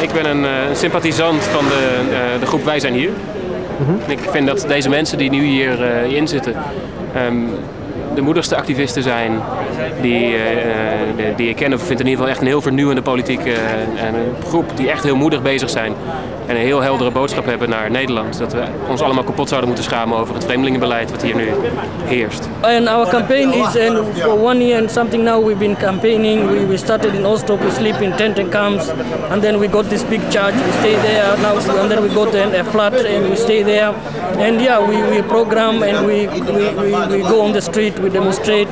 Ik ben een uh, sympathisant van de, uh, de groep Wij zijn hier. Mm -hmm. Ik vind dat deze mensen die nu hier uh, in zitten um, de moedigste activisten zijn die, die ik ken. Of vind in ieder geval echt een heel vernieuwende politieke en een groep die echt heel moedig bezig zijn. En een heel heldere boodschap hebben naar Nederland. Dat we ons allemaal kapot zouden moeten schamen over het vreemdelingenbeleid wat hier nu heerst. And our campaign is and for one year and something now we've been campaigning. We, we started in Oslo, we sleep in tent and camps. And then we got this big church, we stay there. Now and then we got a flat and we stay there. And yeah, we, we program and we, we, we, we go on the street, we demonstrate.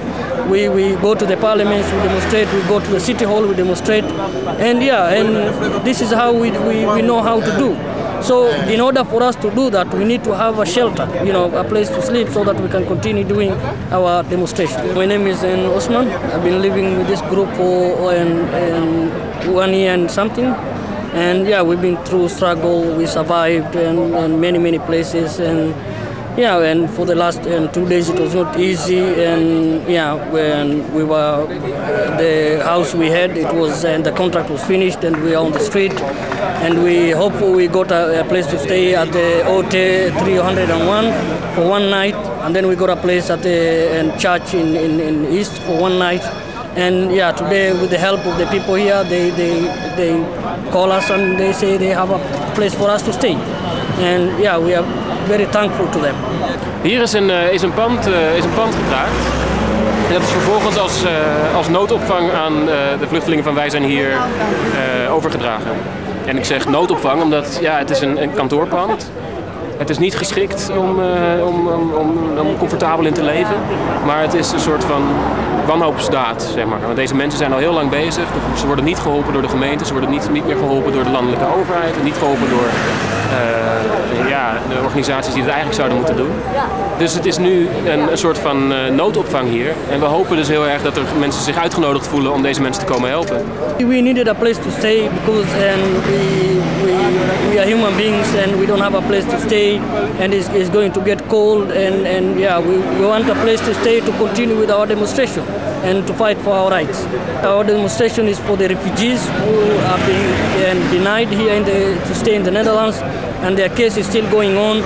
We, we go to the parliaments, we demonstrate, we go to the city hall, we demonstrate. And yeah, and this is how we, we, we know how to do. So in order for us to do that, we need to have a shelter, you know, a place to sleep so that we can continue doing our demonstration. My name is N. Osman. I've been living with this group for one year and something. And yeah, we've been through struggle, we survived and, and many, many places. and yeah, and for the last two days it was not easy, and yeah, when we were the house we had, it was and the contract was finished, and we are on the street, and we hope we got a, a place to stay at the OT 301 for one night, and then we got a place at the church in, in, in East for one night. And yeah, today with the help of the people here, they, they, they call us and they say they have a place for us to stay. And yeah, we are very thankful to them. Hier is een, uh, is een, pand, uh, is een pand. En dat is vervolgens als, uh, als noodopvang aan de vluchtelingen van Wij zijn hier overgedragen. En ik zeg noodopvang omdat ja, het is een, een kantoorpand het is niet geschikt om, uh, om, om, om, om, comfortabel in te leven, maar het is een soort van wanhoopsdaad, zeg maar. Want deze mensen zijn al heel lang bezig. Ze worden niet geholpen door de gemeente, ze worden niet, niet meer geholpen door de landelijke overheid, niet geholpen door uh, ja, de organisaties die het eigenlijk zouden moeten doen. Dus het is nu een, soort van uh, noodopvang hier. En we hopen dus heel erg dat er mensen zich uitgenodigd voelen om deze mensen te komen helpen. We needed a place to stay because and we, we, we are human beings and we don't have a place to stay and it's, going to get cold and, and yeah, we, we want a place to stay to continue with our demonstration and to fight for our rights. Our demonstration is for the refugees who are being denied here the, to stay in the Netherlands and their case is still going on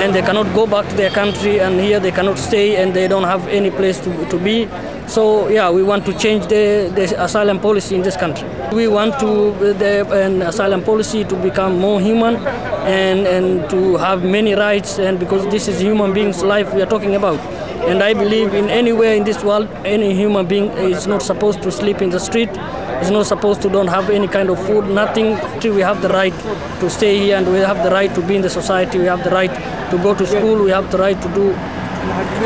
and they cannot go back to their country and here they cannot stay and they don't have any place to, to be. So yeah, we want to change the, the asylum policy in this country. We want to the an asylum policy to become more human and, and to have many rights and because this is human beings' life we are talking about. And I believe in anywhere in this world, any human being is not supposed to sleep in the street, is not supposed to don't have any kind of food, nothing. We have the right to stay here and we have the right to be in the society, we have the right to go to school, we have the right to do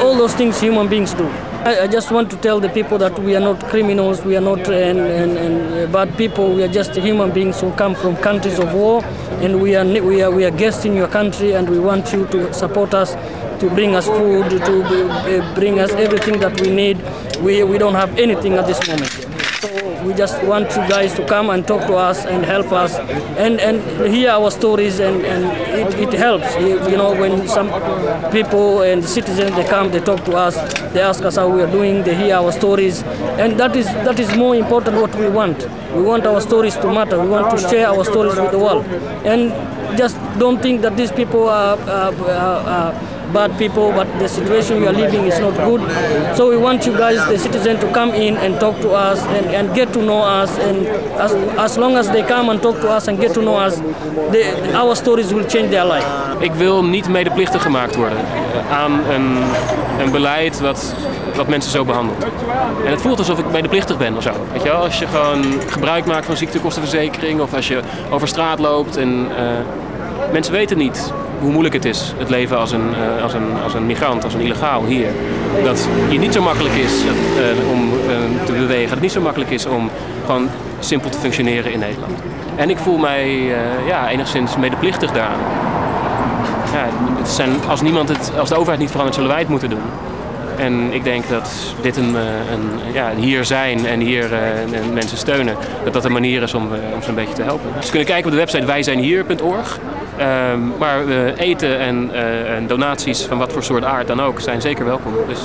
all those things human beings do. I, I just want to tell the people that we are not criminals, we are not and, and, and bad people, we are just human beings who come from countries of war and we are, we, are, we are guests in your country and we want you to support us to bring us food, to eh, bring us everything that we need. We, we don't have anything at this moment. We just want you guys to come and talk to us and help us and, and hear our stories and, and it, it helps. You know, when some people and citizens, they come, they talk to us, they ask us how we are doing, they hear our stories. And that is, that is more important what we want. We want our stories to matter. We want to share our stories with the world. And just don't think that these people are, are, are, are bad people, but the situation we are living is not good. So we want you guys, the citizens, to come in and talk to us and, and get to know us. And as, as long as they come and talk to us and get to know us, they, our stories will change their life. Ik wil niet medeplichtig gemaakt worden aan een, een beleid wat, wat mensen zo behandelt. En het voelt alsof ik medeplichtig ben of zo. Weet je wel? Als je gewoon gebruik maakt van ziektekostenverzekering of als je over straat loopt en uh, mensen weten niet hoe moeilijk het is, het leven als een, uh, als, een, als een migrant, als een illegaal hier. Dat je niet zo makkelijk is uh, om uh, te bewegen, dat het niet zo makkelijk is om gewoon simpel te functioneren in Nederland. En ik voel mij ja, enigszins medeplichtig daaraan. Ja, het zijn, als, niemand het, als de overheid niet verandert, zullen wij het moeten doen. En ik denk dat dit een, een ja, hier zijn en hier uh, mensen steunen, dat dat een manier is om, uh, om ze een beetje te helpen. Dus kunnen kijken op de website wijzijnhier.org. Um, maar uh, eten en, en donaties van wat voor soort aard dan ook zijn zeker welkom. Dus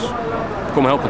kom helpen.